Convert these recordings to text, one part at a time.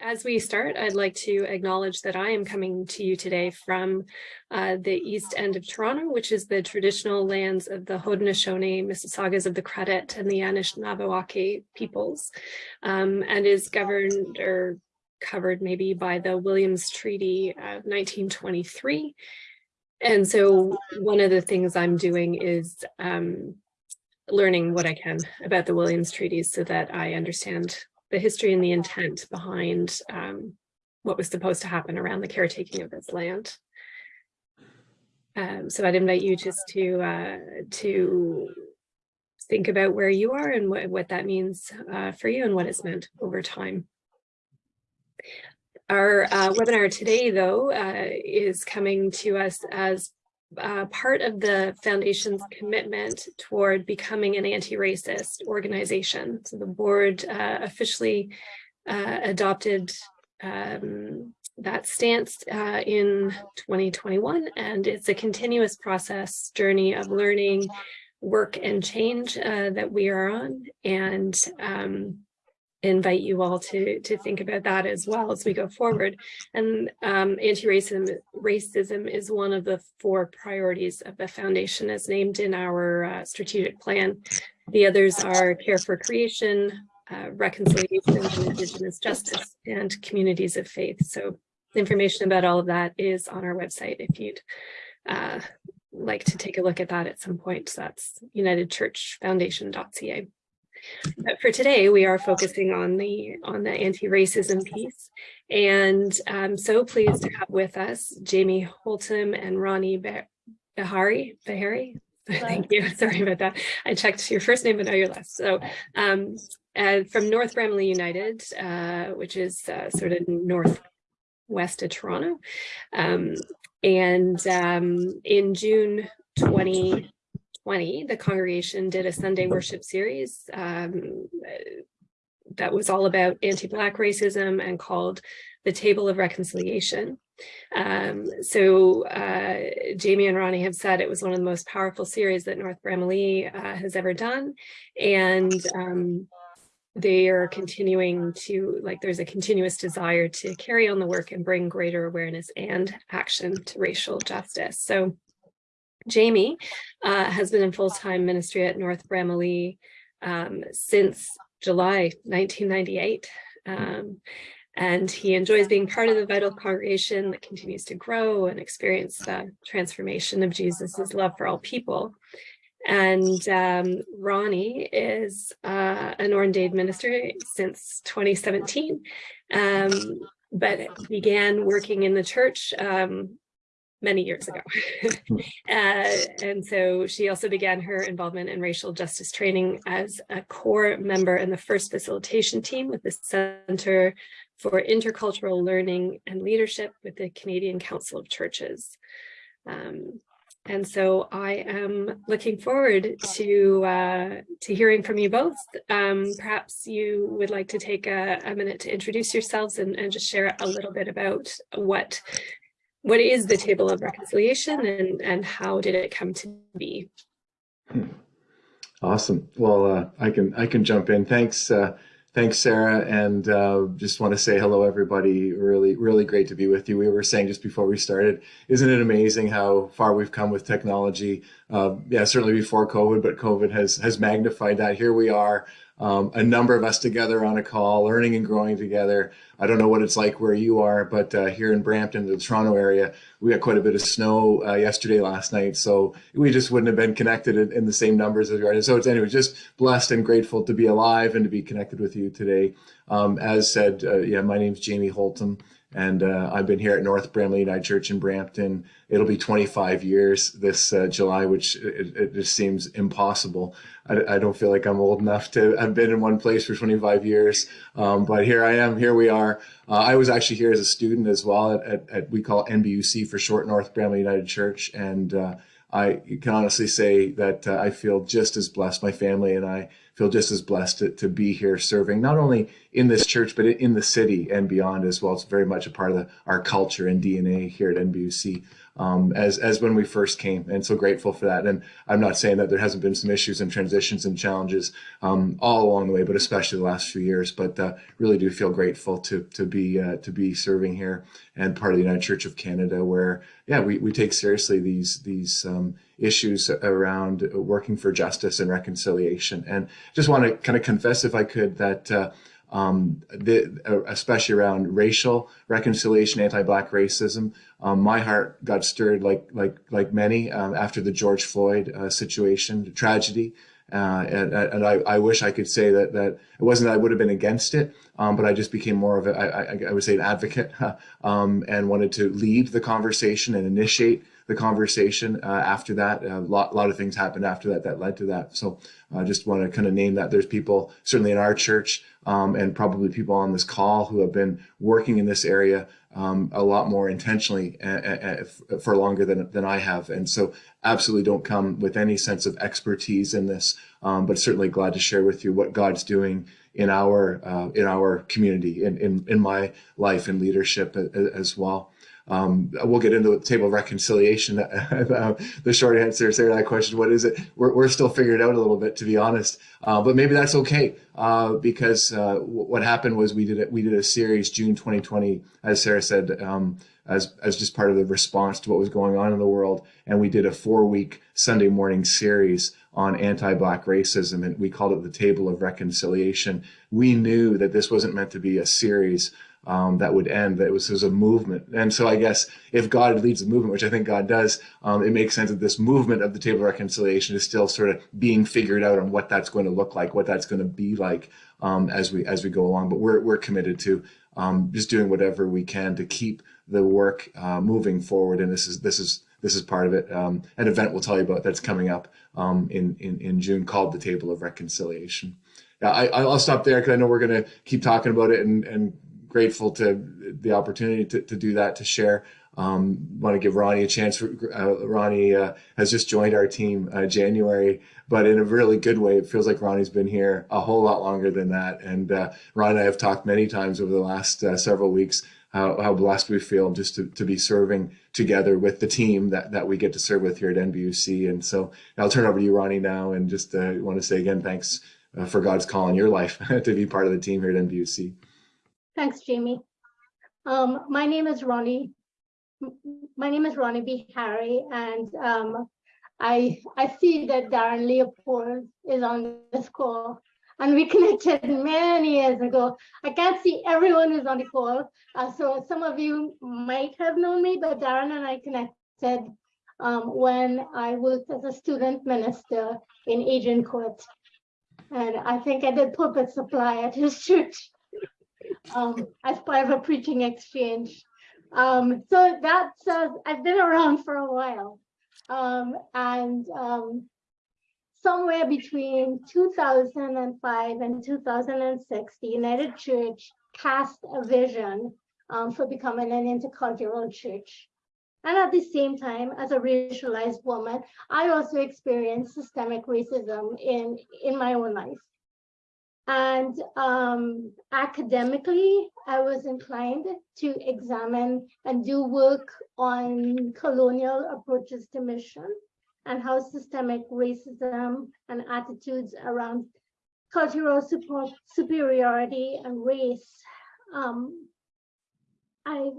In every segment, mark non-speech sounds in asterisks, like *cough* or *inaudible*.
as we start, I'd like to acknowledge that I am coming to you today from uh, the east end of Toronto, which is the traditional lands of the Haudenosaunee, Mississaugas of the Credit, and the Anishinaabewaki peoples, um, and is governed or covered maybe by the Williams Treaty of 1923. And so one of the things I'm doing is um, learning what I can about the Williams treaties so that I understand the history and the intent behind um, what was supposed to happen around the caretaking of this land. Um, so I'd invite you just to uh, to think about where you are and what, what that means uh, for you and what it's meant over time. Our uh, webinar today, though, uh, is coming to us as uh, part of the foundation's commitment toward becoming an anti-racist organization. So the board uh, officially uh, adopted um, that stance uh, in 2021, and it's a continuous process journey of learning, work, and change uh, that we are on. And um, invite you all to to think about that as well as we go forward. And um, anti-racism racism is one of the four priorities of the foundation as named in our uh, strategic plan. The others are care for creation, uh, reconciliation and indigenous justice, and communities of faith. So information about all of that is on our website if you'd uh, like to take a look at that at some point. So that's unitedchurchfoundation.ca. But for today, we are focusing on the on the anti-racism piece. And I'm so pleased to have with us Jamie Holtom and Ronnie Behari. Bahari. *laughs* Thank you. Sorry about that. I checked your first name, but now your last. So um, uh, from North Bramalea United, uh, which is uh, sort of northwest of Toronto. Um, and um, in June 20, 2020, the congregation did a Sunday worship series um, that was all about anti-Black racism and called the Table of Reconciliation. Um, so uh, Jamie and Ronnie have said it was one of the most powerful series that North Bramalea uh, has ever done. And um, they are continuing to, like there's a continuous desire to carry on the work and bring greater awareness and action to racial justice. So Jamie uh, has been in full-time ministry at North Bramalea um, since July 1998. Um, and he enjoys being part of the vital congregation that continues to grow and experience the transformation of Jesus's love for all people. And um, Ronnie is uh, an ordained minister since 2017, um, but began working in the church um, many years ago. *laughs* *laughs* Uh, and so she also began her involvement in racial justice training as a core member in the first facilitation team with the Center for Intercultural Learning and Leadership with the Canadian Council of Churches. Um, and so I am looking forward to uh, to hearing from you both. Um, perhaps you would like to take a, a minute to introduce yourselves and, and, just share a little bit about what what is the table of reconciliation and, and how did it come to be? Awesome. Well, uh, I can I can jump in. Thanks, uh, thanks, Sarah, and uh, just want to say hello, everybody. Really, really great to be with you. We were saying just before we started, isn't it amazing how far we've come with technology? Uh, yeah, certainly before COVID, but COVID has has magnified that. Here we are um, a number of us together on a call, learning and growing together. I don't know what it's like where you are, but uh, here in Brampton, the Toronto area, we got quite a bit of snow uh, yesterday, last night. So we just wouldn't have been connected in, in the same numbers as we are. So it's anyway, just blessed and grateful to be alive and to be connected with you today. Um, as said, uh, yeah, my name's Jamie Holtom. And uh, I've been here at North Bramalea United Church in Brampton. It'll be 25 years this uh, July, which it, it, just seems impossible. I, I, don't feel like I'm old enough to I've been in one place for 25 years, um, but here I am. Here we are. Uh, I was actually here as a student as well at, at, at we call NBUC for short, North Bramalea United Church, and uh, I can honestly say that uh, I feel just as blessed. My family and I feel just as blessed to, to be here serving, not only in this church, but in the city and beyond as well. It's very much a part of the, our culture and DNA here at NBUC. Um, as as when we first came, and so grateful for that. And I'm not saying that there hasn't been some issues and transitions and challenges um, all along the way, but especially the last few years. But uh, really do feel grateful to to be uh, to be serving here and part of the United Church of Canada, where yeah we, we take seriously these these um, issues around working for justice and reconciliation. And just want to kind of confess, if I could, that. Uh, um, the, uh, especially around racial reconciliation, anti-black racism. Um, my heart got stirred like like like many um, after the George Floyd uh, situation, the tragedy. Uh, and, and I, I, wish I could say that that it wasn't that I would have been against it, um, but I just became more of a I, I, I would say an advocate *laughs* um, and wanted to lead the conversation and initiate the conversation uh, after that. A lot, lot of things happened after that that led to that. So I just want to kind of name that. There's people certainly in our church um, and probably people on this call who have been working in this area um, a lot more intentionally uh, uh, for longer than, than I have. And so absolutely don't come with any sense of expertise in this, um, but certainly glad to share with you what God's doing in our uh, in our community, in, in, in my life and leadership as well. Um, we'll get into the table of reconciliation. *laughs* the short answer to that question, what is it? We're, we're still figuring it out a little bit, to be honest. Uh, but maybe that's okay uh, because uh, what happened was we did it. We did a series June 2020, as Sarah said, um, as as just part of the response to what was going on in the world, and we did a four week Sunday morning series on anti-black racism, and we called it the Table of Reconciliation. We knew that this wasn't meant to be a series um, that would end, that it was, it was, a movement. And so I guess if God leads the movement, which I think God does, um, it makes sense that this movement of the table of reconciliation is still sort of being figured out on what that's going to look like, what that's going to be like um, as we as we go along. But we're, we're committed to um, just doing whatever we can to keep the work uh, moving forward. And this is this is this is part of it. Um, an event we'll tell you about that's coming up um, in, in, in June called the Table of Reconciliation. Yeah, I, I'll stop there because I know we're going to keep talking about it and, and grateful to the opportunity to, to do that, to share. Um, want to give Ronnie a chance. Uh, Ronnie uh, has just joined our team uh, January, but in a really good way. It feels like Ronnie's been here a whole lot longer than that. And uh, Ron and I have talked many times over the last uh, several weeks how, how blessed we feel just to, to be serving together with the team that, that we get to serve with here at NBUC. And so I'll turn over to you, Ronnie, now, and just uh, want to say again, thanks for God's call in your life *laughs* to be part of the team here at NBUC. Thanks, Jamie. Um, my name is Ronnie. My name is Ronnie B. Harry, and um, I I see that Darren Leopold is on this call, and we *laughs* connected many years ago. I can't see everyone who's on the call, uh, so some of you might have known me, but Darren and I connected um, when I worked as a student minister in Agincourt, and I think I did pulpit supply at his *laughs* church um, as part of a preaching exchange. Um, so that's, uh, I've been around for a while. Um, and um, somewhere between 2005 and 2006, the United Church cast a vision um, for becoming an intercultural church. And at the same time, as a racialized woman, I also experienced systemic racism in, in my own life. And um, academically, I was inclined to examine and do work on colonial approaches to mission and how systemic racism and attitudes around cultural support, superiority and race. Um, I,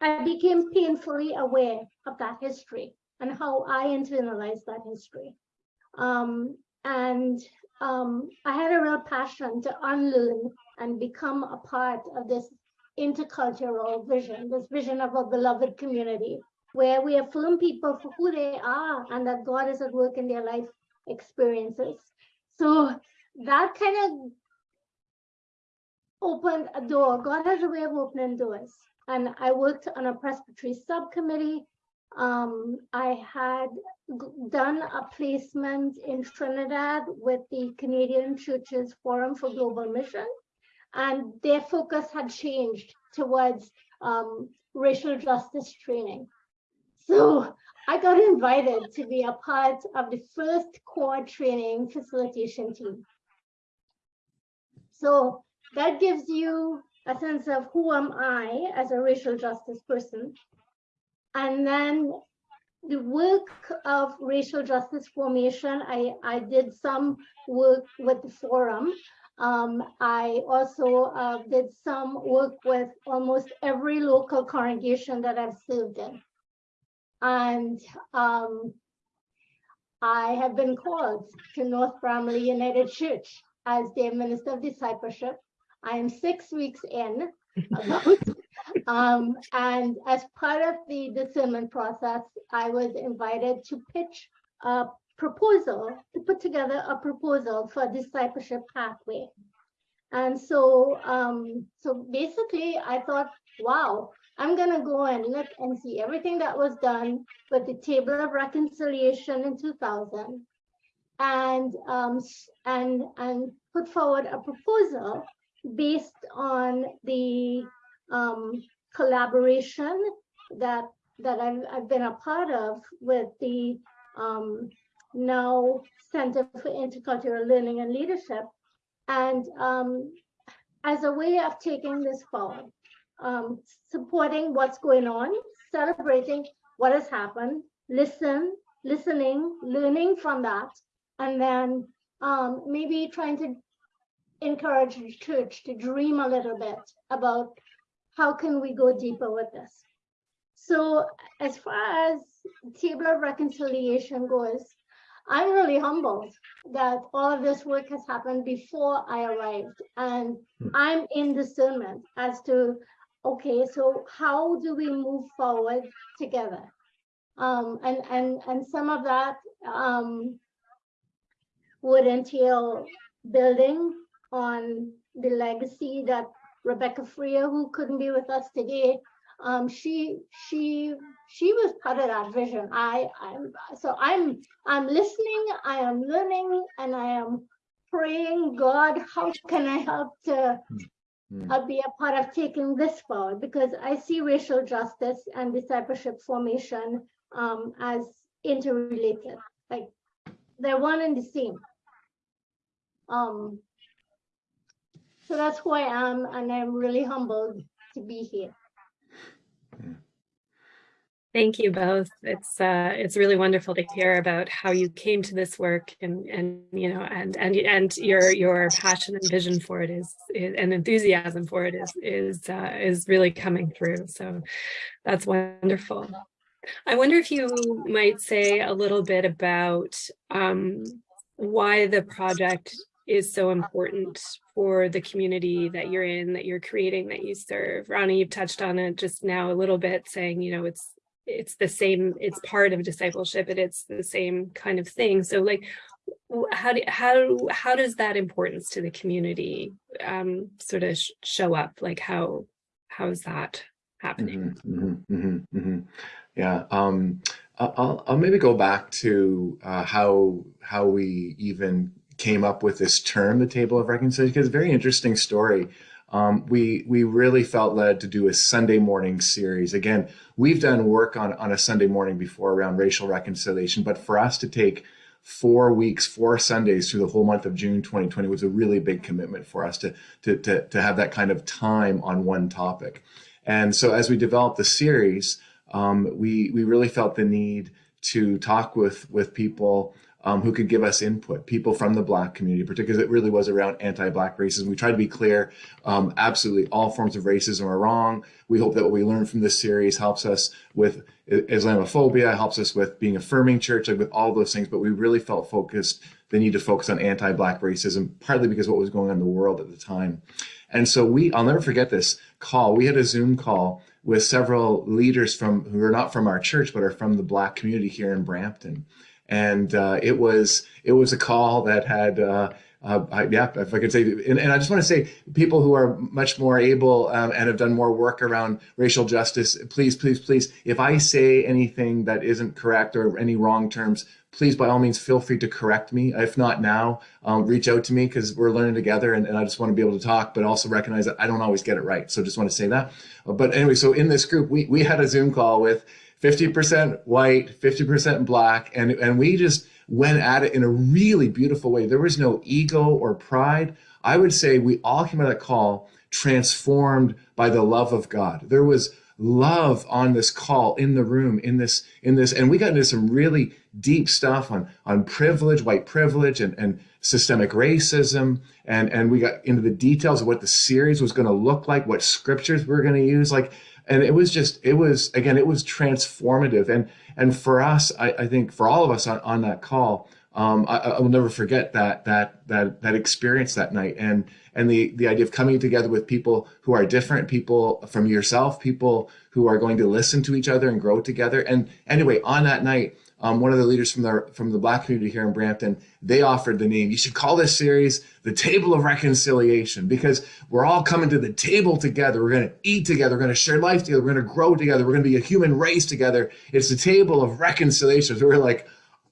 I became painfully aware of that history and how I internalized that history. Um, and um, I had a real passion to unlearn and become a part of this intercultural vision, this vision of a beloved community where we affirm people for who they are and that God is at work in their life experiences. So that kind of opened a door. God has a way of opening doors. And I worked on a presbytery subcommittee um, I had done a placement in Trinidad with the Canadian Churches Forum for Global Mission, and their focus had changed towards um, racial justice training. So I got invited to be a part of the first core training facilitation team. So that gives you a sense of who am I as a racial justice person and then the work of racial justice formation, I, I did some work with the forum. Um, I also uh, did some work with almost every local congregation that I've served in. And um, I have been called to North Bramalea United Church as their minister of discipleship. I am six weeks in about, *laughs* um, and as part of the discernment process, I was invited to pitch a proposal, to put together a proposal for discipleship pathway. And so, um, so basically I thought, wow, I'm gonna go and look and see everything that was done with the table of reconciliation in 2000 and, um, and, and put forward a proposal based on the um, collaboration that that I've, I've been a part of with the um, now Center for Intercultural Learning and Leadership, and um, as a way of taking this forward, um, supporting what's going on, celebrating what has happened, listen, listening, learning from that, and then um, maybe trying to encourage the church to dream a little bit about how can we go deeper with this. So as far as table of reconciliation goes, I'm really humbled that all of this work has happened before I arrived. And I'm in discernment as to, okay, so how do we move forward together? Um, and, and, and some of that um, would entail building on the legacy that Rebecca Freer, who couldn't be with us today, um, she she she was part of that vision. I I'm so I'm I'm listening, I am learning, and I am praying, God, how can I help to Mm. uh, be a part of taking this forward? Because I see racial justice and discipleship formation um, as interrelated, like they're one and the same. Um, so that's who I am, and I'm really humbled to be here. Thank you both. It's uh, it's really wonderful to hear about how you came to this work and and you know and and and your your passion and vision for it is, is and enthusiasm for it is is uh, is really coming through. So that's wonderful. I wonder if you might say a little bit about um, why the project is so important for the community that you're in, that you're creating, that you serve. Ronnie, you've touched on it just now a little bit, saying, you know, it's it's the same, it's part of discipleship, and it's the same kind of thing. So like, how do how how does that importance to the community um, sort of sh show up? Like how how is that happening? Mm -hmm, mm -hmm, mm -hmm. Yeah, um, I'll, I'll maybe go back to uh, how how we even came up with this term, the table of reconciliation, because it's a very interesting story. Um, we we really felt led to do a Sunday morning series. Again, we've done work on, on a Sunday morning before around racial reconciliation, but for us to take four weeks, four Sundays through the whole month of June 2020 was a really big commitment for us to, to, to, to have that kind of time on one topic. And so as we developed the series, um, we, we really felt the need to talk with, with people um, who could give us input, people from the Black community, particularly it really was around anti-Black racism. We tried to be clear, um, absolutely all forms of racism are wrong. We hope that what we learned from this series helps us with Islamophobia, helps us with being affirming church, like with all those things, but we really felt focused, the need to focus on anti-Black racism, partly because what was going on in the world at the time. And so we, I'll never forget this call. We had a Zoom call with several leaders from who are not from our church, but are from the Black community here in Brampton and uh, it was it was a call that had uh, uh, I, yeah, if I could say, and, and, I just want to say, people who are much more able um, and have done more work around racial justice, please, please, please, if I say anything that isn't correct or any wrong terms, please, by all means, feel free to correct me. If not now, um, reach out to me because we're learning together and, and, I just want to be able to talk, but also recognize that I don't always get it right. So just want to say that. But anyway, so in this group, we, we had a Zoom call with 50% white, 50% black. And, and we just went at it in a really beautiful way. There was no ego or pride. I would say we all came out of that call transformed by the love of God. There was love on this call in the room in this in this and we got into some really deep stuff on on privilege white privilege and and systemic racism and and we got into the details of what the series was going to look like what scriptures we are going to use like and it was just it was again it was transformative. And and for us i, I think for all of us on, on that call um, I, I will never forget that that that that experience that night. And and the the idea of coming together with people who are different people from yourself people who are going to listen to each other and grow together. And anyway on that night um, one of the leaders from the from the black community here in Brampton, they offered the name. You should call this series the Table of Reconciliation because we're all coming to the table together. We're going to eat together. We're going to share life together. We're going to grow together. We're going to be a human race together. It's the table of reconciliation. So we're like,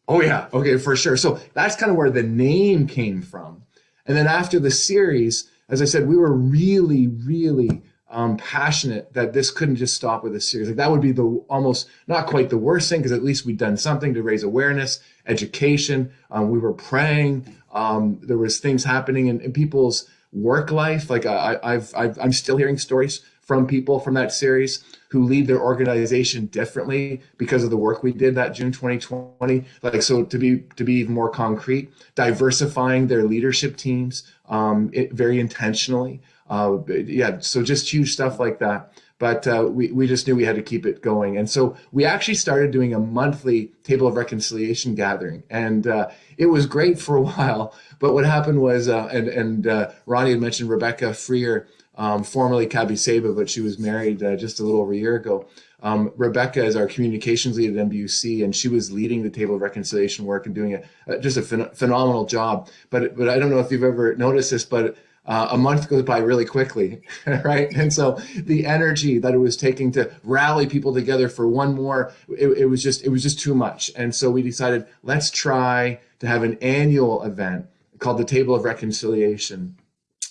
oh yeah, okay, for sure. So that's kind of where the name came from. And then after the series, as I said, we were really, really um, passionate that this couldn't just stop with a series. Like that would be the almost not quite the worst thing because at least we'd done something to raise awareness, education. Um, we were praying. Um, there was things happening in, in people's work life. Like I, I've, I've, I'm still hearing stories from people from that series who lead their organization differently because of the work we did that June 2020. Like so, to be to be even more concrete, diversifying their leadership teams um, it, very intentionally. Uh, yeah, so just huge stuff like that. But uh, we, we just knew we had to keep it going. And so we actually started doing a monthly Table of Reconciliation gathering. And uh, it was great for a *laughs* while. But what happened was, uh, and, and uh, Ronnie had mentioned Rebecca Freer, um, formerly Kabi Saba, but she was married uh, just a little over a year ago. Um, Rebecca is our communications lead at NBUC, and she was leading the table of reconciliation work and doing a, just a phen phenomenal job. But but I don't know if you've ever noticed this, but uh, a month goes by really quickly, *laughs* right? And so the energy that it was taking to rally people together for one more, it, it, was just it was just too much. And so we decided let's try to have an annual event called the Table of Reconciliation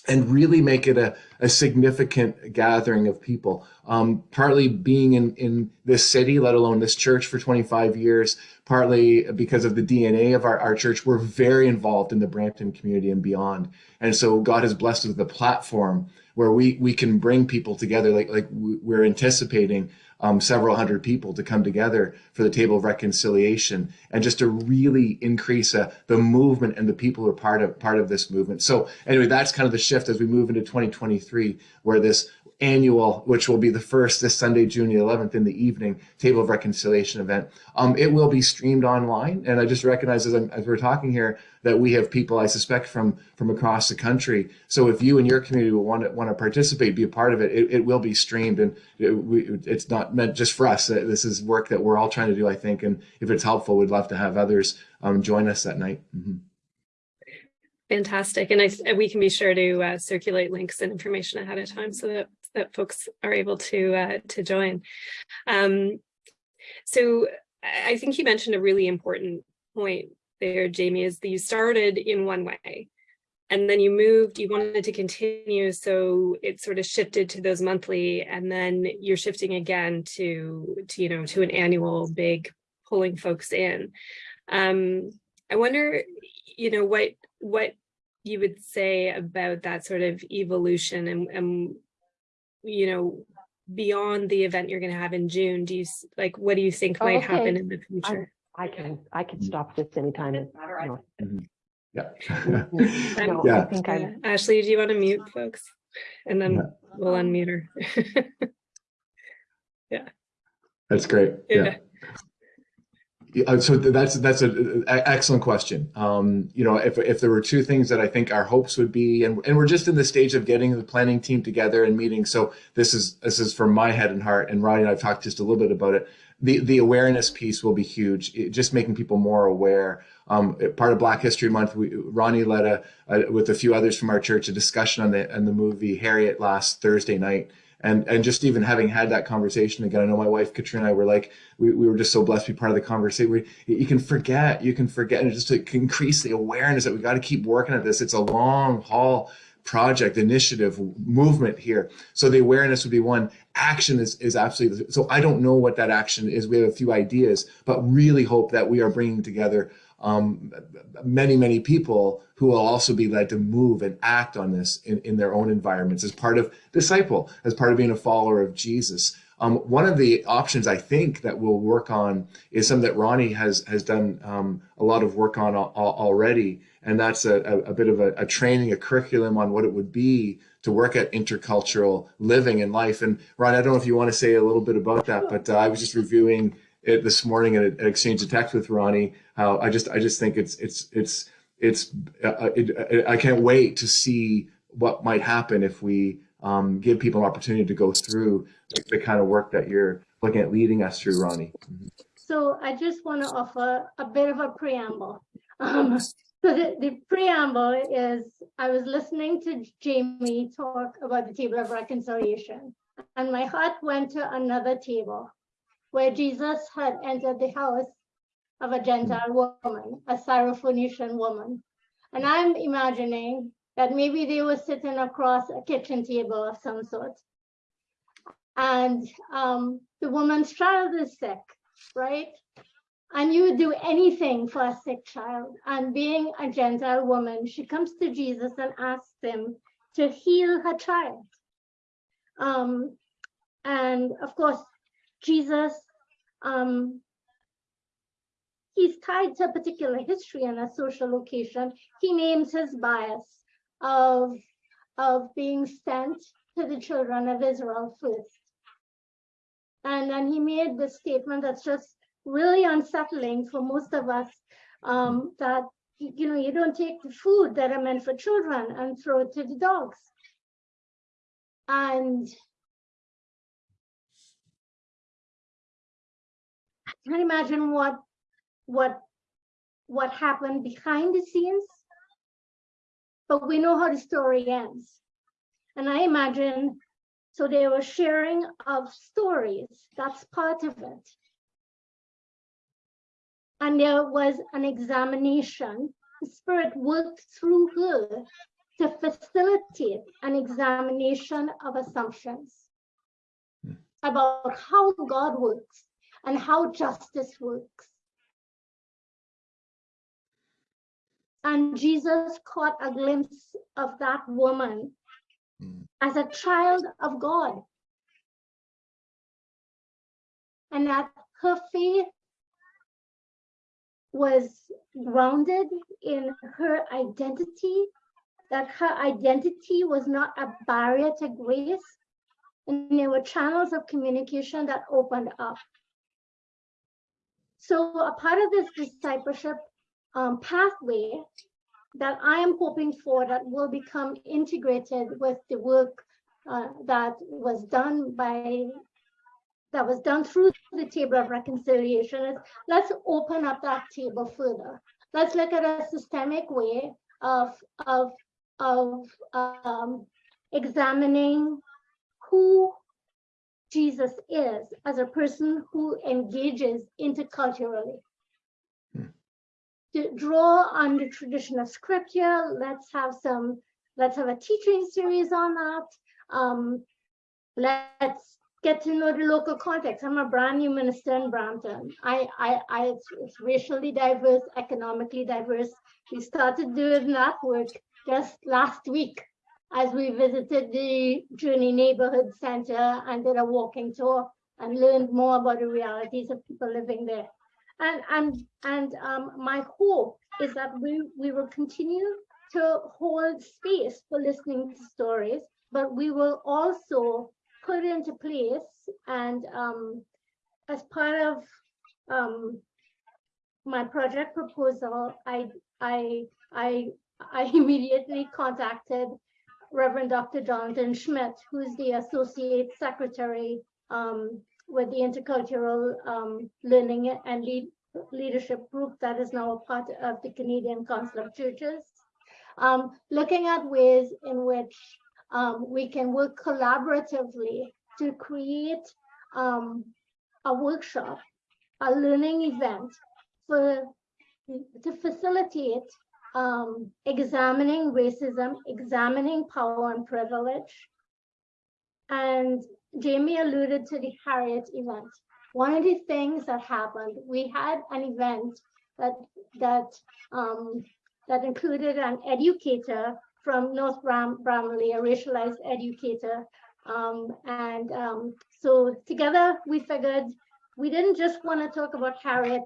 and really make it a, a significant gathering of people. Um, partly being in, in this city, let alone this church for 25 years, partly because of the DNA of our, our church, we're very involved in the Brampton community and beyond. And so God has blessed us with a platform where we, we can bring people together like, like we're anticipating um, several hundred people to come together for the table of reconciliation and just to really increase uh, the movement and the people who are part of part of this movement. So anyway, that's kind of the shift as we move into 2023, where this annual, which will be the first this Sunday, June the 11th in the evening, Table of Reconciliation event. Um, it will be streamed online. And I just recognize as, as, we're talking here that we have people, I suspect, from, from across the country. So if you and your community want to, want to participate, be a part of it, it, it will be streamed. And it, we, it's not meant just for us. This is work that we're all trying to do, I think. And if it's helpful, we'd love to have others um, join us that night. Mm -hmm. Fantastic. And I, we can be sure to uh, circulate links and information ahead of time so that that folks are able to uh, to join. Um, so I think you mentioned a really important point there, Jamie, is that you started in one way and then you moved, you wanted to continue. So it sort of shifted to those monthly and then you're shifting again to, to you know, to an annual big pulling folks in. Um, I wonder, you know, what, what you would say about that sort of evolution and, and you know, beyond the event you're going to have in June, do you like, what do you think might okay. happen in the future? I, I can, I can stop this anytime. Mm -hmm. Yeah. *laughs* no, yeah. I think I, uh, *laughs* Ashley, do you want to mute folks? And then yeah. we'll unmute her. *laughs* yeah. That's great. yeah. yeah. Uh, so that's that's an excellent question. Um, you know, if if there were two things that I think our hopes would be, and and we're just in the stage of getting the planning team together and meeting. So this is this is from my head and heart. And Ronnie and I've talked just a little bit about it. The the awareness piece will be huge. It, just making people more aware. Um, part of Black History Month, we, Ronnie led a, a, with a few others from our church a discussion on the on the movie Harriet last Thursday night and and just even having had that conversation again, I know my wife Katrina and I were like, we, we were just so blessed to be part of the conversation. We, you can forget, you can forget, and just to increase the awareness that we got to keep working at this. It's a long haul project, initiative, movement here. So the awareness would be one. Action is, is absolutely, so I don't know what that action is. We have a few ideas, but really hope that we are bringing together um, many, many people who will also be led to move and act on this in, in their own environments as part of disciple, as part of being a follower of Jesus. Um, one of the options I think that we'll work on is something that Ronnie has has done um, a lot of work on al already, and that's a, a, a bit of a, a, training, a curriculum on what it would be to work at intercultural living and life. And Ron, I don't know if you want to say a little bit about that, but uh, I was just reviewing it this morning and exchanged a text with Ronnie. How I just I just think it's it's it's it's uh, it, I can't wait to see what might happen if we um, give people an opportunity to go through the, the, kind of work that you're looking at leading us through, Ronnie. So I just want to offer a bit of a preamble. Um, so the, the preamble is I was listening to Jamie talk about the table of reconciliation, and my heart went to another table where Jesus had entered the house of a Gentile woman, a Syrophoenician woman. And I'm imagining that maybe they were sitting across a kitchen table of some sort. And um, the woman's child is sick, right? And you would do anything for a sick child. And being a Gentile woman, she comes to Jesus and asks him to heal her child. Um, and of course, Jesus, um, he's tied to a particular history and a social location. He names his bias of, of being sent to the children of Israel first. And then he made this statement that's just really unsettling for most of us um, that, you know, you don't take the food that are meant for children and throw it to the dogs. And Can't imagine what, what, what happened behind the scenes but we know how the story ends. And I imagine, so they were sharing of stories, that's part of it. And there was an examination, the spirit worked through her to facilitate an examination of assumptions hmm. about how God works and how justice works. And Jesus caught a glimpse of that woman mm. as a child of God. And that her faith was grounded in her identity, that her identity was not a barrier to grace. And there were channels of communication that opened up. So a part of this discipleship um, pathway that I am hoping for that will become integrated with the work uh, that was done by that was done through the table of reconciliation is let's open up that table further. Let's look at a systemic way of of of um, examining who Jesus is as a person who engages interculturally to draw on the tradition of scripture. Let's have some, let's have a teaching series on that. Um, let's get to know the local context. I'm a brand new minister in Brampton. I, I, I it's, it's racially diverse, economically diverse. We started doing that work just last week as we visited the Journey Neighborhood Center and did a walking tour and learned more about the realities of people living there. And, and, and um, my hope is that we, we will continue to hold space for listening to stories, but we will also put into place and um, as part of um, my project proposal, I, I, I, I *laughs* immediately contacted Reverend Dr. Jonathan Schmidt, who's the Associate Secretary um, with the Intercultural um, Learning and Lead Leadership Group that is now a part of the Canadian Council of Churches, um, looking at ways in which um, we can work collaboratively to create um, a workshop, a learning event for to facilitate um, examining racism, examining power and privilege. And Jamie alluded to the Harriet event. One of the things that happened, we had an event that that um, that included an educator from North Bram Bramalea, a racialized educator, Um, and um, so together we figured we didn't just want to talk about Harriet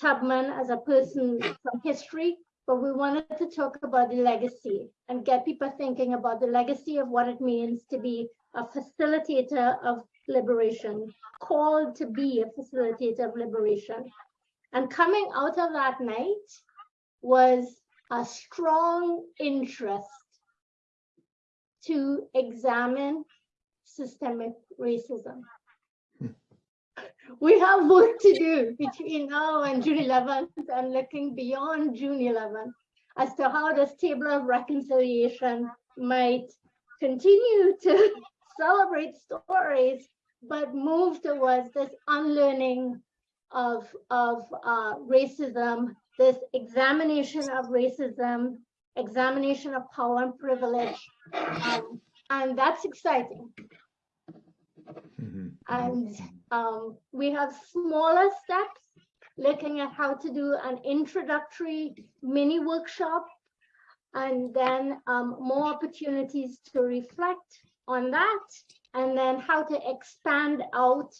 Tubman as a person from history, but we wanted to talk about the legacy and get people thinking about the legacy of what it means to be a facilitator of liberation, called to be a facilitator of liberation. And coming out of that night was a strong interest to examine systemic racism. We have work to do between now and June 11th and looking beyond June 11th as to how this table of reconciliation might continue to *laughs* celebrate stories, but move towards this unlearning of, of uh, racism, this examination of racism, examination of power and privilege. Um, and that's exciting. Mhm. And um, we have smaller steps, looking at how to do an introductory mini workshop, and then um, more opportunities to reflect on that, and then how to expand out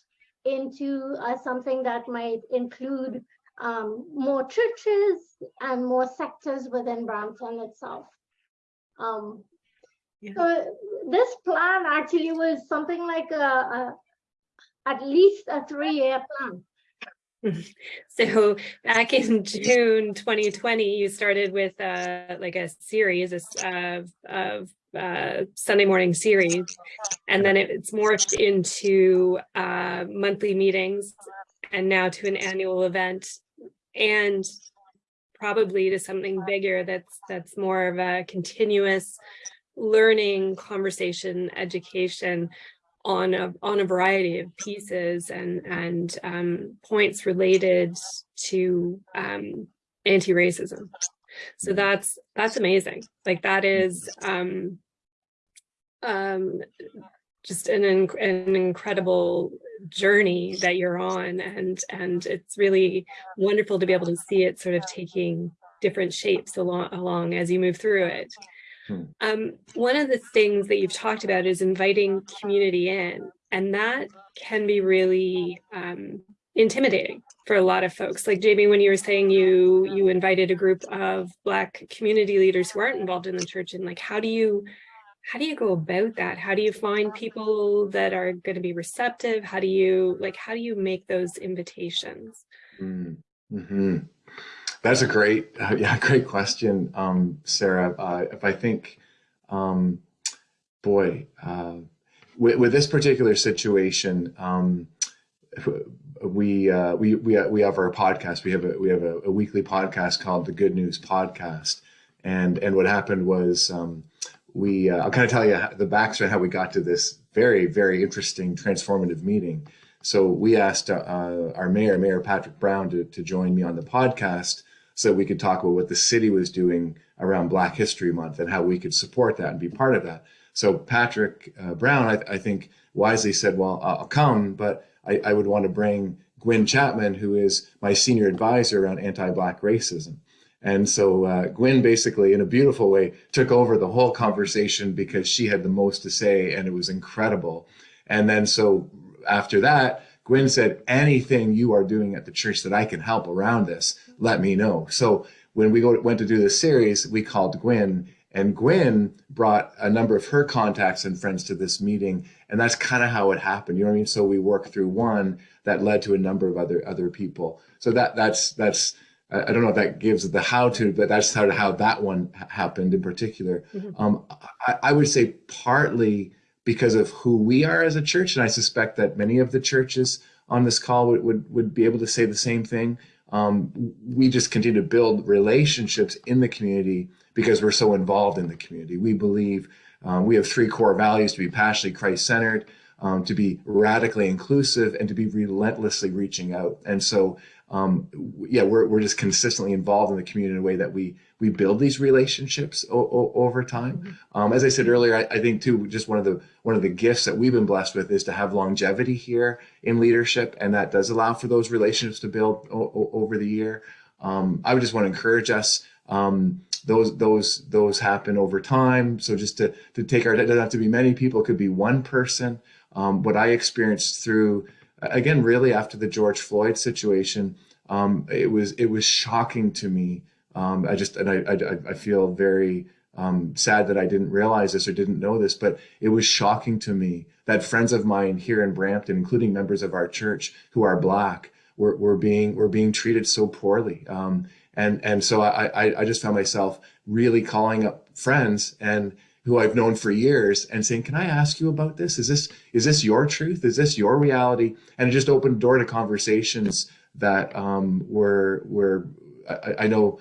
into uh, something that might include um, more churches and more sectors within Brampton itself. Um, Yeah. So this plan actually was something like a, a at least a three-year plan. *laughs* So back in June 2020, you started with uh, like a series of, of uh, Sunday morning series, and then it- it's morphed into uh, monthly meetings and now to an annual event. And probably to something bigger that's that's more of a continuous learning conversation education on a on a variety of pieces and and um, points related to um, anti-racism. So that's that's amazing. Like that is um, um, just an inc- an incredible journey that you're on, and and it's really wonderful to be able to see it sort of taking different shapes along along as you move through it. Hmm. Um, one of the things that you've talked about is inviting community in, and that can be really um, intimidating for a lot of folks. Like Jamie, when you were saying you you invited a group of Black community leaders who aren't involved in the church, and like how do you how do you go about that? How do you find people that are going to be receptive? How do you like how do you make those invitations? Mm, mhm. That's a great, uh, *laughs* yeah, great question, um, Sarah. Uh, if I think, um, boy, uh, with, with this particular situation, um, we uh, we we we have our podcast. We have a we have a, a weekly podcast called the Good News Podcast, and and what happened was um, we uh, I'll kind of tell you the backstory how we got to this very very interesting transformative meeting. So we asked uh, our mayor, Mayor Patrick Brown, to, to join me on the podcast so we could talk about what the city was doing around Black History Month and how we could support that and be part of that. So Patrick uh, Brown, I, I, think, wisely said, "Well, I'll come, but I, I would want to bring Gwen Chapman, who is my senior advisor around anti-Black racism." And so uh, Gwen basically, in a beautiful way, took over the whole conversation because she had the most to say, and it was incredible. And then so after that, Gwen said, anything you are doing at the church that I can help around this, let me know. So when we go, went to do this series, we called Gwen and Gwen brought a number of her contacts and friends to this meeting. And that's kind of how it happened. You know what I mean? So we worked through one that led to a number of other, other people. So that, that's, that's, I don't know if that gives the how to, but that's how, how that one happened in particular. Mhm. Um, I, I would say partly because of who we are as a church. And I suspect that many of the churches on this call would, would, would be able to say the same thing. Um, we just continue to build relationships in the community because we're so involved in the community. We believe um, we have three core values to be passionately Christ centered, um, to be radically inclusive, and to be relentlessly reaching out. And so, um, yeah, we're, we're just consistently involved in the community in a way that we we build these relationships over time. Um, as I said earlier, I, I, think too, just one of the one of the gifts that we've been blessed with is to have longevity here in leadership, and that does allow for those relationships to build over the year. Um, I would just want to encourage us. Um, those those those happen over time. So just to to take our, it doesn't have to be many people. It could be one person. Um, what I experienced through again, really after the George Floyd situation, um, it was it was shocking to me. Um, I just and I I, I feel very um, sad that I didn't realize this or didn't know this, but it was shocking to me that friends of mine here in Brampton, including members of our church who are black, were, were being were being treated so poorly. Um, and and so I, I I just found myself really calling up friends and who I've known for years and saying, "Can I ask you about this? Is this is this your truth? Is this your reality?" And it just opened the door to conversations that um, were were I, I know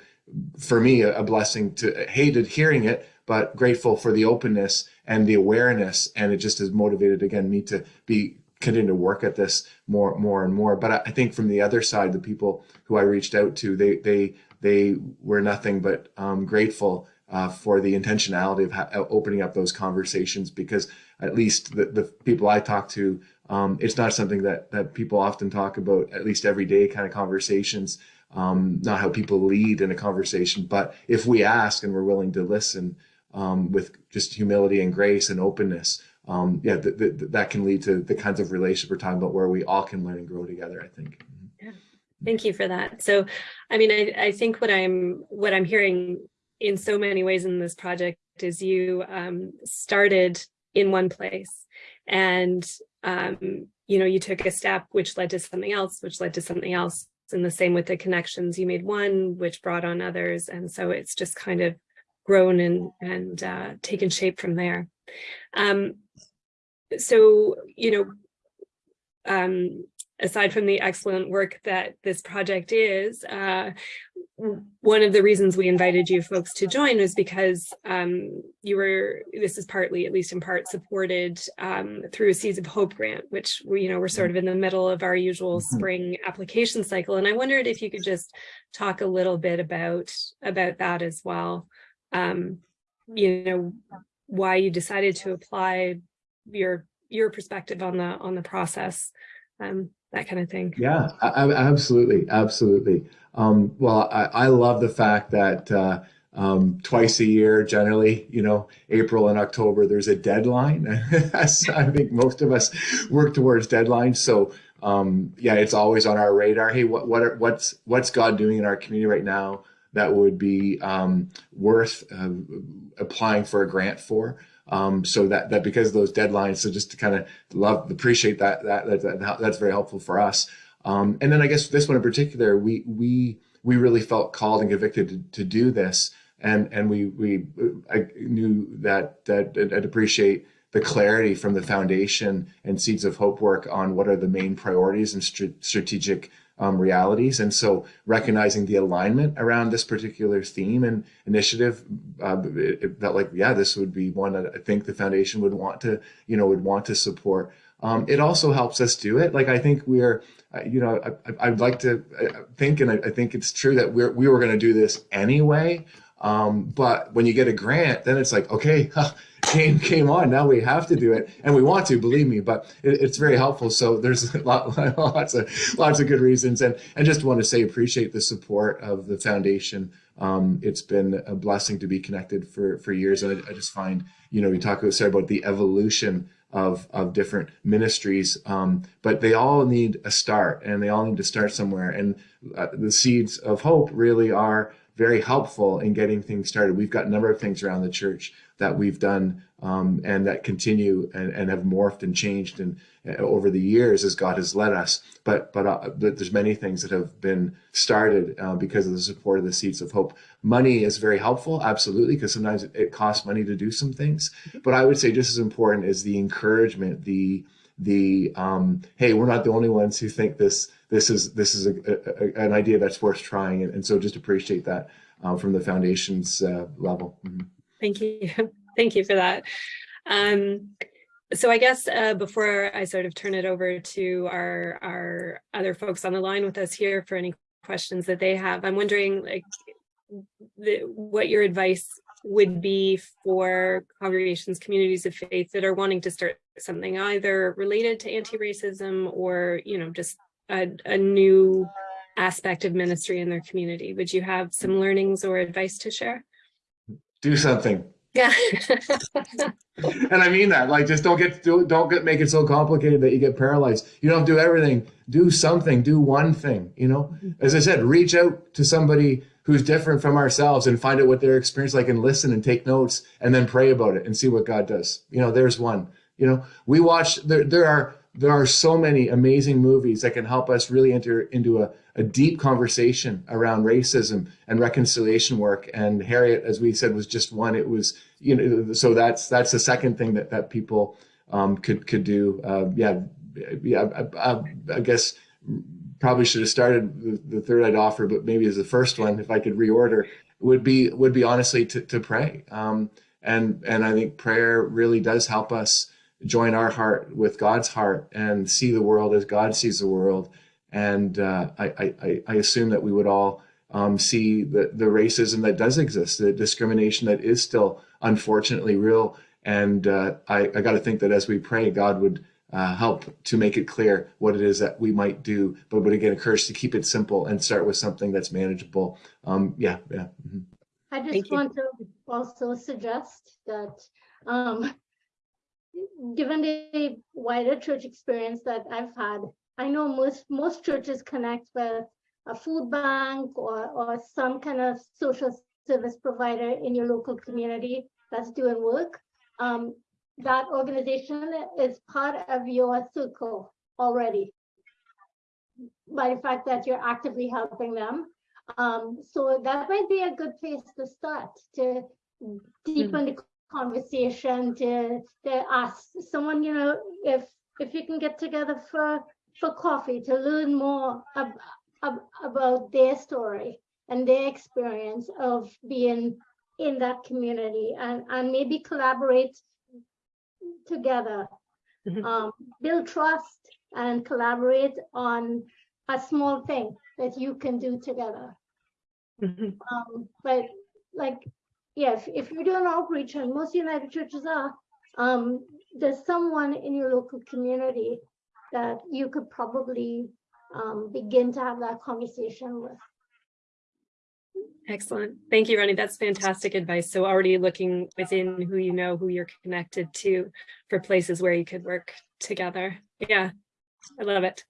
for me a blessing to hated hearing it but grateful for the openness and the awareness. And it just has motivated again me to be continue to work at this more more and more. But I, think from the other side the people who i reached out to they they they were nothing but um, grateful uh, for the intentionality of opening up those conversations. Because at least the, the people i talk to um, it's not something that that people often talk about at least everyday kind of conversations um, not how people lead in a conversation, but if we ask and we're willing to listen um, with just humility and grace and openness, um, yeah, th th that can lead to the kinds of relationship we're talking about where we all can learn and grow together, I think. Yeah. Thank you for that. So, I mean, I, I think what I'm what I'm hearing in so many ways in this project is you um, started in one place and um, you know, you took a step which led to something else, which led to something else, and the same with the connections. You made one, which brought on others. And so it's just kind of grown and, and uh, taken shape from there. Um, so, you know, um, aside from the excellent work that this project is, uh, one of the reasons we invited you folks to join was because um, you were, this is partly, at least in part, supported um, through a Seeds of Hope grant, which we, you know, we're sort of in the middle of our usual Mm-hmm. spring application cycle. And I wondered if you could just talk a little bit about, about that as well. Um, you know, why you decided to apply your, your perspective on the, on the process, um, that kind of thing. Yeah, absolutely, absolutely. Um, well, I, I, love the fact that uh, um, twice a year, generally, you know, April and October, there's a deadline. *laughs* I think most of us work towards deadlines. So um, yeah, it's always on our radar. Hey, what what are, what's what's God doing in our community right now that would be um, worth uh, applying for a grant for? Um, so that that because of those deadlines, so just to kind of love appreciate that that, that, that that's very helpful for us. Um, and then I guess this one in particular, we we we really felt called and convicted to, to do this, and and we we I knew that that I'd appreciate the clarity from the foundation and Seeds of Hope work on what are the main priorities and strategic um, realities. And so recognizing the alignment around this particular theme and initiative, uh, it felt like, yeah, this would be one that I think the foundation would want to, you know, would want to support. Um, it also helps us do it. Like, I think we're, uh, you know, I, would like to uh, think, and I, I, think it's true that we're, we were going to do this anyway. Um, but when you get a grant, then it's like, okay, *laughs* came came on. Now we have to do it, and we want to. Believe me, but it, it's very helpful. So there's *laughs* lot, lots of lots of good reasons, and and just want to say appreciate the support of the foundation. Um, it's been a blessing to be connected for for years, and I, I just find you know we talk about sorry about the evolution of of different ministries, um, but they all need a start, and they all need to start somewhere. And uh, the seeds of hope really are very helpful in getting things started. We've got a number of things around the church that we've done um, and that continue and, and have morphed and changed and uh, over the years as God has led us. But but, uh, but there's many things that have been started uh, because of the support of the Seeds of Hope. Money is very helpful, absolutely, because sometimes it, it costs money to do some things. But I would say just as important is the encouragement, the the um, hey, we're not the only ones who think this this is this is a, a, an idea that's worth trying, and, and so just appreciate that uh, from the foundation's uh, level. Mm -hmm. Thank you, *laughs* thank you for that. Um, so I guess uh, before I sort of turn it over to our our other folks on the line with us here for any questions that they have, I'm wondering like the, what your advice would be for congregations, communities of faith that are wanting to start something either related to anti-racism or, you know, just a, a new aspect of ministry in their community. Would you have some learnings or advice to share? Do something. Yeah. *laughs* And I mean that, like, just don't get do, don't get make it so complicated that you get paralyzed. You don't have to do everything. Do something. Do one thing. You know, mm-hmm. as I said, reach out to somebody who's different from ourselves and find out what their experience like, and listen and take notes, and then pray about it and see what God does. You know, there's one. You know, we watch. There, there are there are so many amazing movies that can help us really enter into a, a deep conversation around racism and reconciliation work. And Harriet, as we said, was just one. It was, you know, so that's that's the second thing that that people um, could could do. Uh, yeah, yeah. I, I, I guess probably should have started the, the third I'd offer, but maybe as the first one, if I could reorder, would be would be honestly to to pray. Um, and and I think prayer really does help us join our heart with God's heart and see the world as God sees the world. And uh, I, I, I assume that we would all um, see the, the racism that does exist, the discrimination that is still unfortunately real. And uh, I, I got to think that as we pray, God would uh, help to make it clear what it is that we might do. But would again encourage to keep it simple and start with something that's manageable. Um, yeah, yeah. mhm. I Thank just you. want to also suggest that, um, given the wider church experience that I've had, I know most, most churches connect with a food bank or, or some kind of social service provider in your local community that's doing work. Um, that organization is part of your circle already by the fact that you're actively helping them. Um, so that might be a good place to start to deepen the conversation, to, to ask someone, you know, if, if you can get together for, for coffee to learn more ab- ab- about their story and their experience of being in that community and, and maybe collaborate together. Mhm. Um, build trust and collaborate on a small thing that you can do together. Mhm. Um, but like, yeah, if, if you're doing outreach and most United churches are, um, there's someone in your local community that you could probably um, begin to have that conversation with. Excellent. Thank you, Ronnie. That's fantastic advice. So already looking within who you know, who you're connected to for places where you could work together. Yeah, I love it.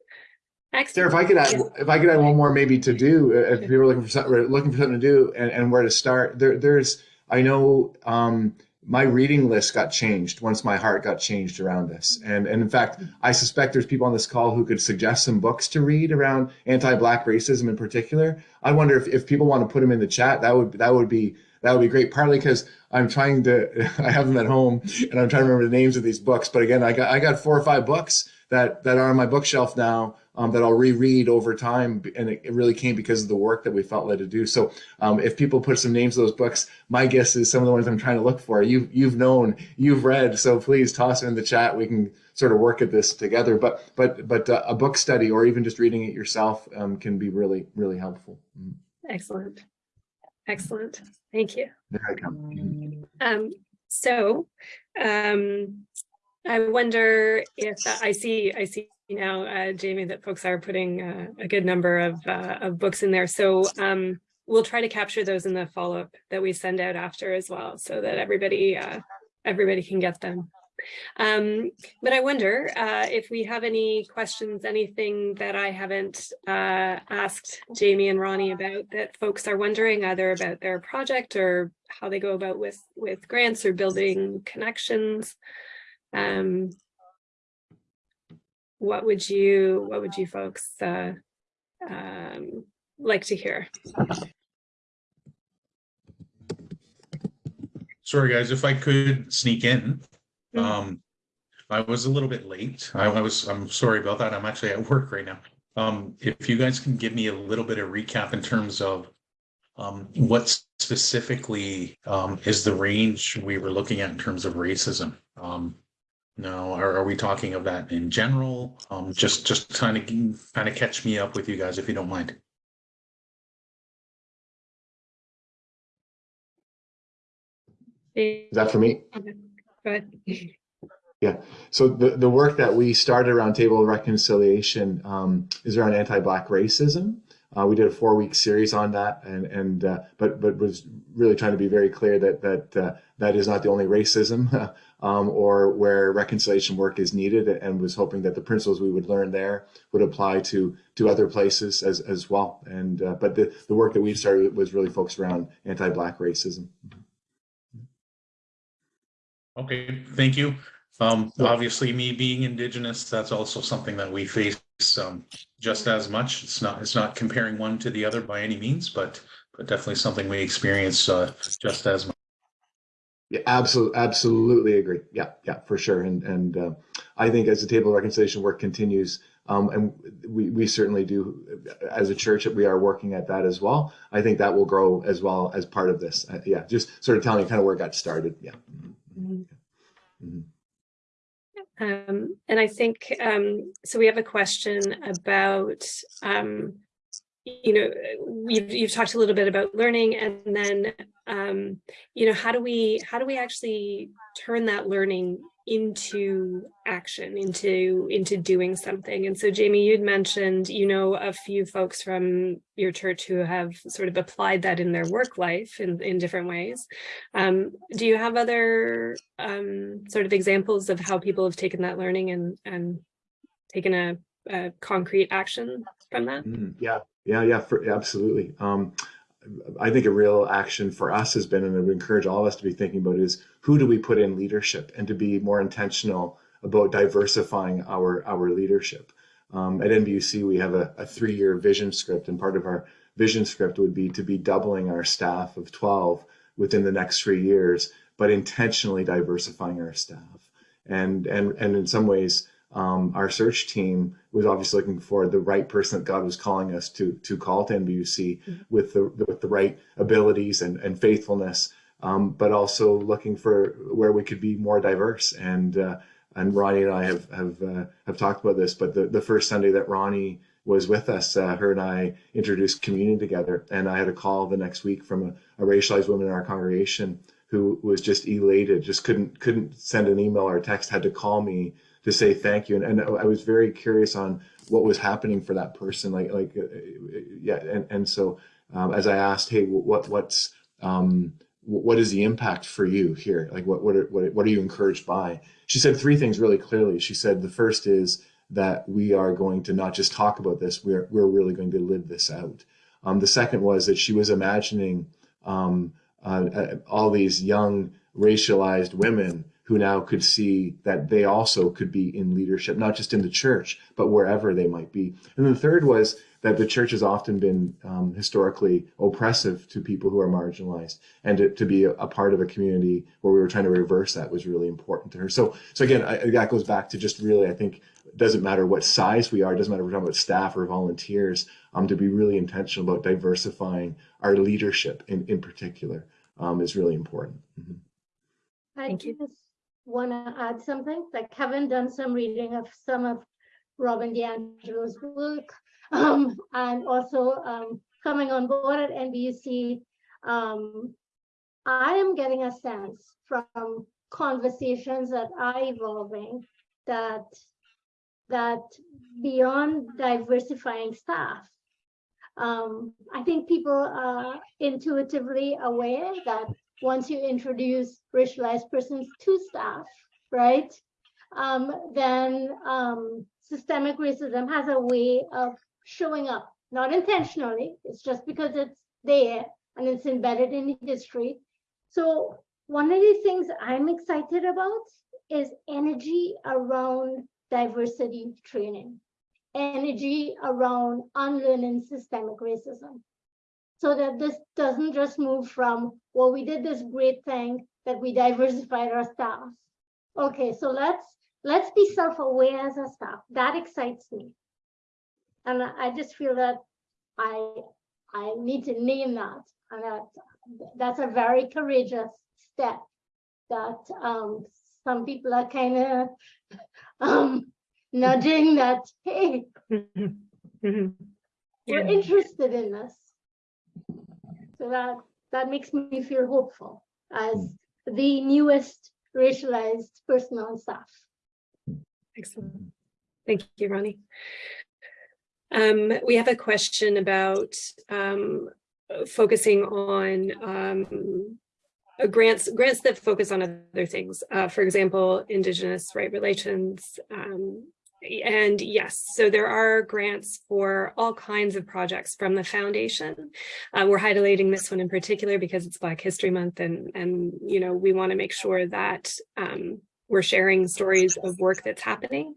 Sarah, if I could add, Yes. if I could add one more maybe to do, uh, if people are looking for something, looking for something to do and, and where to start, there, there's, I know, um, my reading list got changed once my heart got changed around this. And, and in fact, I suspect there's people on this call who could suggest some books to read around anti-black racism in particular. I wonder if, if people want to put them in the chat, that would, that would be, that would be great. Partly because I'm trying to, *laughs* I have them at home and I'm trying to remember the names of these books. But again, I got, I got four or five books that, that are on my bookshelf now um, that I'll reread over time. And it, it really came because of the work that we felt led to do. So um, if people put some names of those books, my guess is some of the ones I'm trying to look for, you've, you've known, you've read. So please toss them in the chat. We can sort of work at this together. But, but, but uh, a book study or even just reading it yourself um, can be really, really helpful. Mm. Excellent. Excellent. Thank you. There I come. Um, so, um, I wonder if I see, I see now, uh, Jamie, that folks are putting uh, a good number of, uh, of books in there. So, um, we'll try to capture those in the follow-up that we send out after as well, so that everybody, uh, everybody can get them. Um, but I wonder, uh, if we have any questions, anything that I haven't, uh, asked Jamie and Ronnie about that folks are wondering either about their project or how they go about with, with grants or building connections. Um, what would you, what would you folks, uh, um, like to hear? Sorry, guys, if I could sneak in. Mhm. Um, I was a little bit late. I I was, I'm sorry about that. I'm actually at work right now. Um, if you guys can give me a little bit of recap in terms of um, what specifically um, is the range we were looking at in terms of racism? Um, no, are, are we talking of that in general? Um, just, just kind of, kind of catch me up with you guys if you don't mind. Is that for me? Go ahead. So the, the work that we started around table reconciliation um, is around anti-black racism. Uh, we did a four-week series on that, and and uh, but but was really trying to be very clear that that uh, that is not the only racism, *laughs* um, or where reconciliation work is needed, and was hoping that the principles we would learn there would apply to to other places as as well. And uh, but the the work that we started was really focused around anti-black racism. Okay, thank you. Um, Yeah. obviously, me being Indigenous, that's also something that we face um just as much. It's not, it's not comparing one to the other by any means, but but definitely something we experience uh just as much. Yeah, absolutely, absolutely agree. Yeah, yeah, for sure. And and uh, I think as the table of reconciliation work continues, um, and we we certainly do, as a church, we are working at that as well. I think that will grow as well as part of this. Uh, yeah, just sort of telling you kind of where it got started. Yeah. Mhm. Mhm. Um, and I think, um, so we have a question about, um, you know, you've, you've talked a little bit about learning and then, um, you know, how do we, how do we actually turn that learning into action, into, into doing something? And so Jamie, you'd mentioned, you know, a few folks from your church who have sort of applied that in their work life in, in different ways. Um, do you have other um, sort of examples of how people have taken that learning and, and taken a, a concrete action from that? Mm, yeah, yeah, yeah, for, absolutely. Um, I think a real action for us has been, and I would encourage all of us to be thinking about is who do we put in leadership and to be more intentional about diversifying our, our leadership. Um, at NBUC, we have a, a three-year vision script, and part of our vision script would be to be doubling our staff of 12 within the next three years, but intentionally diversifying our staff. And, and, and in some ways, um, our search team was obviously looking for the right person that God was calling us to to call to NBUC Mhm. with the with the right abilities and and faithfulness, um, but also looking for where we could be more diverse. And uh, and Ronnie and I have have uh, have talked about this. But the the first Sunday that Ronnie was with us, uh, her and I introduced communion together, and I had a call the next week from a, a racialized woman in our congregation who was just elated, just couldn't couldn't send an email or a text, had to call me to say thank you. And, and I was very curious on what was happening for that person. Like, like, uh, yeah. And, and so, um, as I asked, Hey, what, what's, um, what is the impact for you here? Like, what, what, are, what, what are you encouraged by? She said three things really clearly. She said, the first is that we are going to not just talk about this, we're, we're really going to live this out. Um, the second was that she was imagining, um, uh, uh, all these young racialized women who now could see that they also could be in leadership, not just in the church, but wherever they might be. And the third was that the church has often been um, historically oppressive to people who are marginalized, and to, to be a, a, part of a community where we were trying to reverse that was really important to her. So, so again, I, that goes back to just really, I think, it doesn't matter what size we are, it doesn't matter if we're talking about staff or volunteers, um, to be really intentional about diversifying our leadership in, in particular um, is really important. Mm-hmm. I Thank you. Want to add something, like having done some reading of some of Robin DiAngelo's work, *laughs* um, and also um, coming on board at NBUC, um, I am getting a sense from conversations that are evolving that that beyond diversifying staff, um, I think people are intuitively aware that once you introduce racialized persons to staff, right, um, then um, systemic racism has a way of showing up, not intentionally, it's just because it's there and it's embedded in history. So one of the things I'm excited about is energy around diversity training, energy around unlearning systemic racism so that this doesn't just move from, well, we did this great thing that we diversified our staff. Okay, so let's let's be self-aware as a staff. That excites me. And I just feel that I I need to name that. And that that's a very courageous step that um, some people are kind of *laughs* um, nudging that, hey, *laughs* we're interested in this. So that that makes me feel hopeful as the newest racialized person on staff. Excellent. Thank you, Ronnie. Um, we have a question about um, focusing on um, uh, grants grants that focus on other things. Uh, for example, Indigenous right relations. Um, and yes, so there are grants for all kinds of projects from the foundation. Uh, we're highlighting this one in particular because it's Black History Month and, and you know, we want to make sure that um, we're sharing stories of work that's happening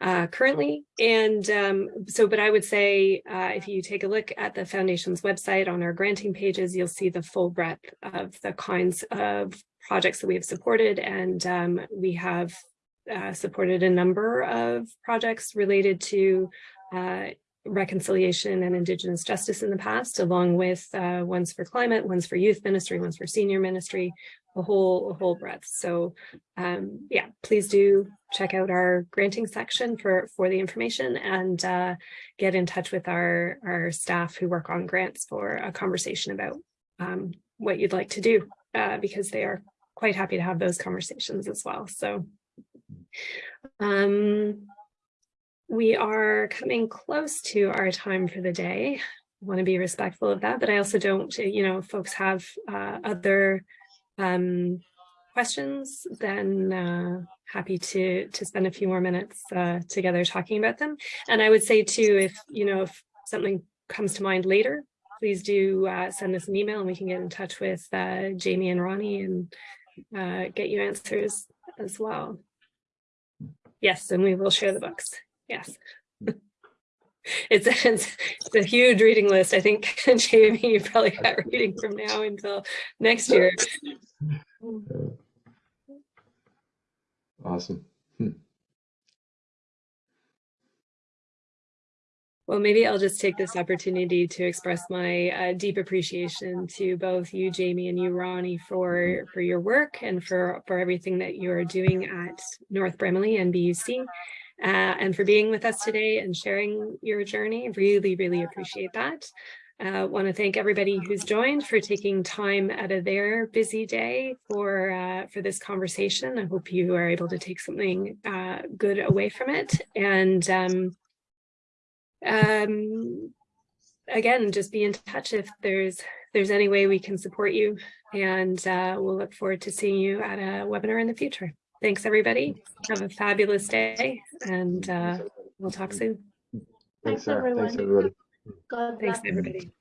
uh, currently. And um, so, but I would say uh, if you take a look at the foundation's website on our granting pages, you'll see the full breadth of the kinds of projects that we have supported. And um, we have uh, supported a number of projects related to uh, reconciliation and Indigenous justice in the past, along with uh, ones for climate, ones for youth ministry, ones for senior ministry, a whole a whole breadth. So um, yeah, please do check out our granting section for for the information and uh, get in touch with our our staff who work on grants for a conversation about um, what you'd like to do uh, because they are quite happy to have those conversations as well. So um, we are coming close to our time for the day. I want to be respectful of that, but I also don't, you know, folks have uh, other um, questions, then uh, happy to to spend a few more minutes uh, together talking about them. And I would say too, if you know, if something comes to mind later, please do uh, send us an email and we can get in touch with uh, Jamie and Ronnie and uh, get you answers as well. Yes, and we will share the books. Yes. *laughs* It's a, it's, it's a huge reading list. I think, *laughs* Jamie, you probably got reading from now until next year. *laughs* Awesome. Hmm. Well, maybe I'll just take this opportunity to express my uh, deep appreciation to both you, Jamie, and you, Ronnie, for for your work and for for everything that you are doing at North Bramalea and BUC, uh, and for being with us today and sharing your journey. Really, really appreciate that. Uh, want to thank everybody who's joined for taking time out of their busy day for uh, for this conversation. I hope you are able to take something uh, good away from it. And um, um, again, just be in touch if there's there's any way we can support you. And uh, we'll look forward to seeing you at a webinar in the future. Thanks, everybody. Have a fabulous day, and uh, we'll talk soon. Thanks, Thanks, Sarah. Thanks, everyone. everybody. God Thanks, bless. everybody.